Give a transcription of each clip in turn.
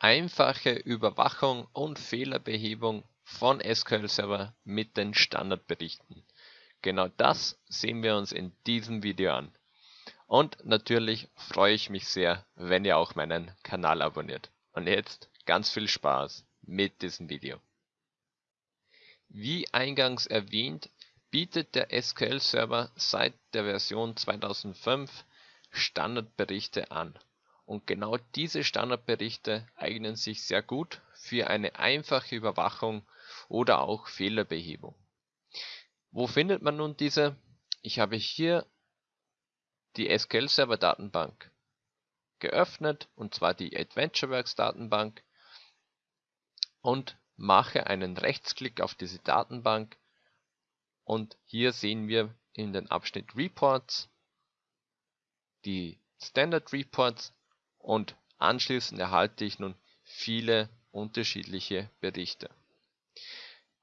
einfache Überwachung und Fehlerbehebung von SQL Server mit den Standardberichten. Genau das sehen wir uns in diesem Video an. Und natürlich freue ich mich sehr, wenn ihr auch meinen Kanal abonniert. Und jetzt ganz viel Spaß mit diesem Video. Wie eingangs erwähnt, bietet der SQL Server seit der Version 2005 Standardberichte an. Und genau diese Standardberichte eignen sich sehr gut für eine einfache Überwachung oder auch Fehlerbehebung. Wo findet man nun diese? Ich habe hier die SQL Server Datenbank geöffnet und zwar die AdventureWorks Datenbank und mache einen Rechtsklick auf diese Datenbank und hier sehen wir in den Abschnitt Reports die Standard Reports und anschließend erhalte ich nun viele unterschiedliche Berichte.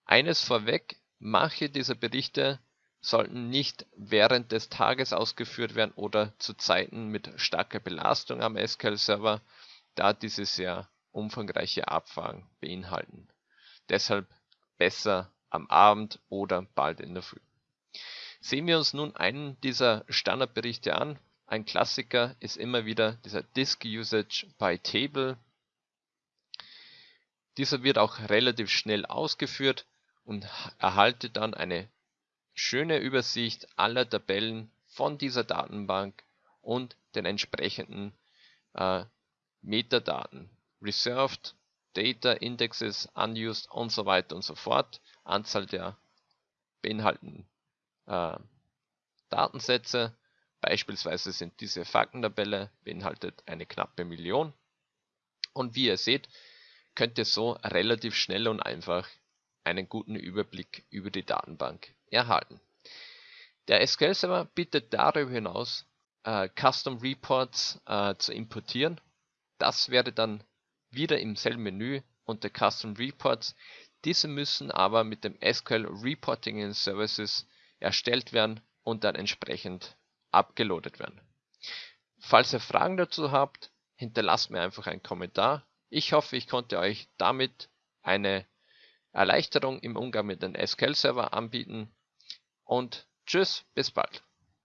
Eines vorweg, Manche dieser Berichte sollten nicht während des Tages ausgeführt werden oder zu Zeiten mit starker Belastung am SQL-Server, da diese sehr umfangreiche Abfragen beinhalten. Deshalb besser am Abend oder bald in der Früh. Sehen wir uns nun einen dieser Standardberichte an. Ein Klassiker ist immer wieder dieser Disk Usage by Table. Dieser wird auch relativ schnell ausgeführt und erhalte dann eine schöne Übersicht aller Tabellen von dieser Datenbank und den entsprechenden äh, Metadaten. Reserved, Data, Indexes, Unused und so weiter und so fort. Anzahl der beinhalteten äh, Datensätze. Beispielsweise sind diese Faktentabelle beinhaltet eine knappe Million. Und wie ihr seht, könnt ihr so relativ schnell und einfach einen guten Überblick über die Datenbank erhalten. Der SQL Server bietet darüber hinaus äh, Custom Reports äh, zu importieren. Das wäre dann wieder im selben Menü unter Custom Reports. Diese müssen aber mit dem SQL Reporting in Services erstellt werden und dann entsprechend abgeloadet werden. Falls ihr Fragen dazu habt, hinterlasst mir einfach einen Kommentar. Ich hoffe, ich konnte euch damit eine Erleichterung im Umgang mit den SQL-Server anbieten und tschüss, bis bald.